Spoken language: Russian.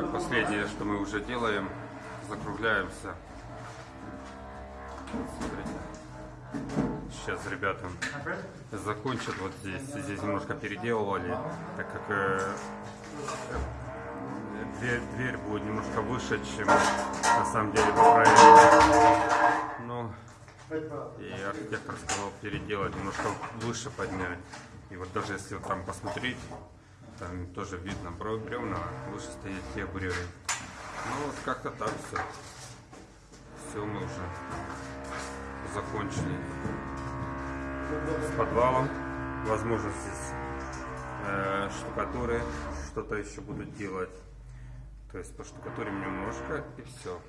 Так, последнее, что мы уже делаем, закругляемся. Сейчас ребята закончат вот здесь. Здесь немножко переделывали, так как э, дверь, дверь будет немножко выше, чем на самом деле по проекту. Но и архитектор сказал переделать, немножко выше поднять. И вот даже если вот там посмотреть, там тоже видно бревна, выше стоят те бревен. Ну вот как-то так все. Все мы уже закончили с подвалом. Возможно здесь э, штукатуры, что-то еще будут делать. То есть поштукатурим немножко и все.